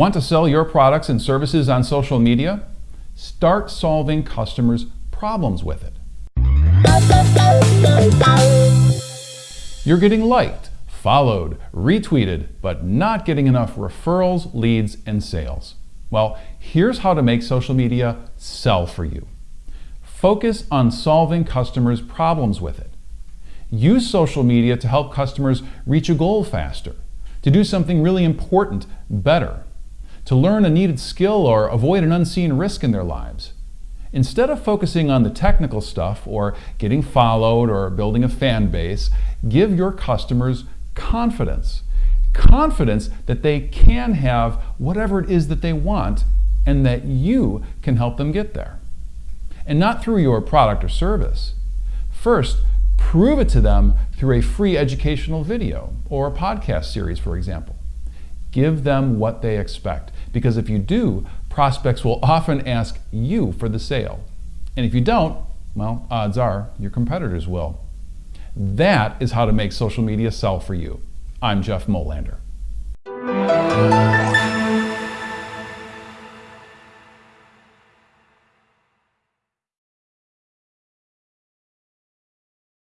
Want to sell your products and services on social media? Start solving customers' problems with it. You're getting liked, followed, retweeted, but not getting enough referrals, leads, and sales. Well, here's how to make social media sell for you. Focus on solving customers' problems with it. Use social media to help customers reach a goal faster, to do something really important better, to learn a needed skill or avoid an unseen risk in their lives. Instead of focusing on the technical stuff or getting followed or building a fan base, give your customers confidence. Confidence that they can have whatever it is that they want and that you can help them get there. And not through your product or service. First, prove it to them through a free educational video or a podcast series, for example. Give them what they expect because if you do, prospects will often ask you for the sale. And if you don't, well, odds are your competitors will. That is how to make social media sell for you. I'm Jeff Molander.